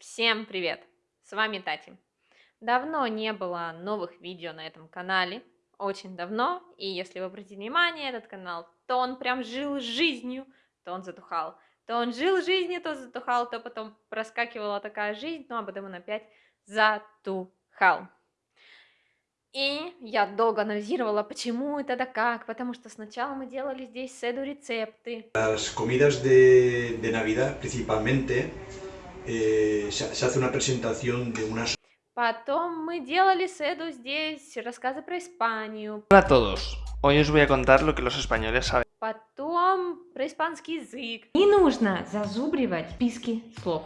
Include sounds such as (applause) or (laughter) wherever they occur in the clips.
Всем привет! С вами Тати. Давно не было новых видео на этом канале, очень давно, и если вы обратите внимание, этот канал, то он прям жил жизнью, то он затухал, то он жил жизнью, то затухал, то потом проскакивала такая жизнь, ну а потом он опять затухал. И я долго анализировала, почему это да как, потому что сначала мы делали здесь седу рецепты. Las comidas de, de Navidad principalmente eh, se, se, hace una presentación de unas... Потом мы делали седу здесь, рассказы про Испанию. Hola a todos, hoy os voy a contar lo que los españoles saben. Потом про испанский язык. Не нужно зазубривать списки слов.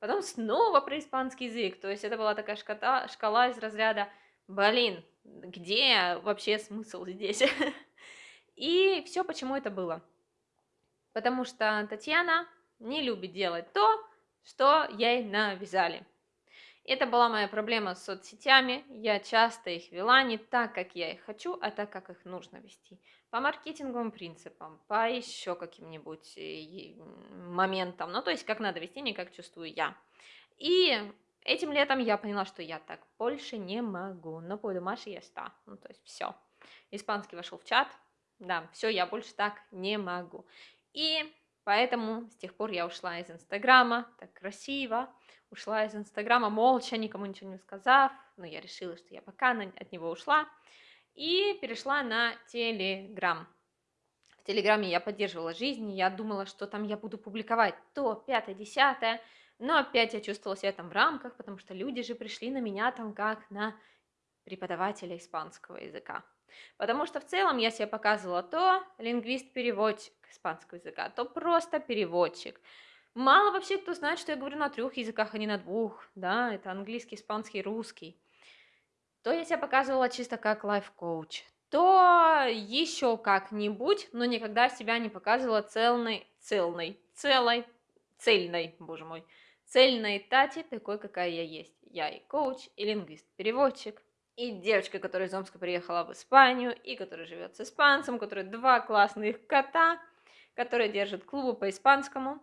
Потом снова про испанский язык, то есть это была такая шкала, шкала из разряда «Блин, где вообще смысл здесь?» (laughs) И все почему это было. Потому что Татьяна не любит делать то, что ей навязали. Это была моя проблема с соцсетями. Я часто их вела не так, как я их хочу, а так, как их нужно вести. По маркетинговым принципам, по еще каким-нибудь э, моментам. Ну, то есть, как надо вести, не как чувствую я. И этим летом я поняла, что я так больше не могу. Но пойду Маши я ста. Ну, то есть, все. Испанский вошел в чат. Да, все, я больше так не могу. И Поэтому с тех пор я ушла из Инстаграма, так красиво, ушла из Инстаграма молча, никому ничего не сказав, но я решила, что я пока от него ушла, и перешла на Телеграм. В Телеграме я поддерживала жизнь, я думала, что там я буду публиковать то, пятое, десятое, но опять я чувствовала себя там в рамках, потому что люди же пришли на меня там как на преподавателя испанского языка. Потому что в целом я себе показывала то лингвист-переводчик испанского языка, то просто переводчик. Мало вообще кто знает, что я говорю на трех языках, а не на двух, да, это английский, испанский, русский. То я себя показывала чисто как лайф-коуч, то еще как-нибудь, но никогда себя не показывала цельной, цельной, целой, цельной, боже мой, цельной Тати, такой, какая я есть. Я и коуч, и лингвист-переводчик, и девочка, которая из Омска приехала в Испанию, и которая живет с испанцем, у которой два классных кота, которые держат клубы по испанскому,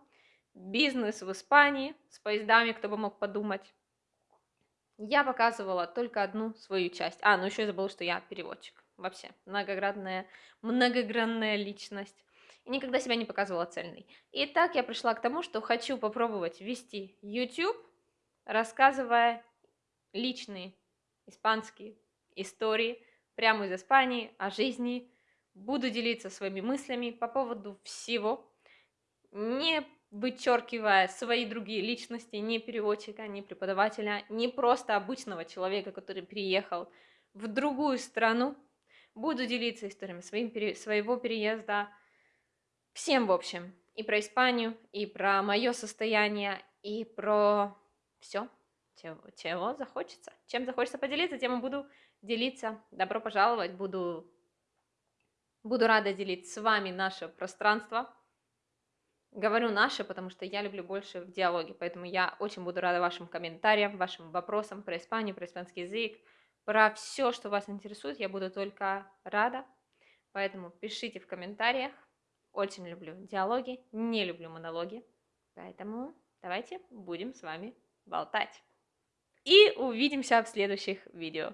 бизнес в Испании с поездами, кто бы мог подумать. Я показывала только одну свою часть. А, ну еще я забыла, что я переводчик. Вообще, многогранная, многогранная личность. И никогда себя не показывала цельной. И так я пришла к тому, что хочу попробовать вести YouTube, рассказывая личные испанские истории прямо из Испании о жизни. Буду делиться своими мыслями по поводу всего, не вычеркивая свои другие личности, ни переводчика, ни преподавателя, не просто обычного человека, который приехал в другую страну. Буду делиться историями своим, своего переезда, всем в общем, и про Испанию, и про мое состояние, и про все чего, чего захочется. Чем захочется поделиться, тем и буду делиться. Добро пожаловать, буду, буду рада делить с вами наше пространство. Говорю наше, потому что я люблю больше в диалоге, поэтому я очень буду рада вашим комментариям, вашим вопросам про Испанию, про испанский язык, про все, что вас интересует, я буду только рада. Поэтому пишите в комментариях. Очень люблю диалоги, не люблю монологи. Поэтому давайте будем с вами болтать. И увидимся в следующих видео.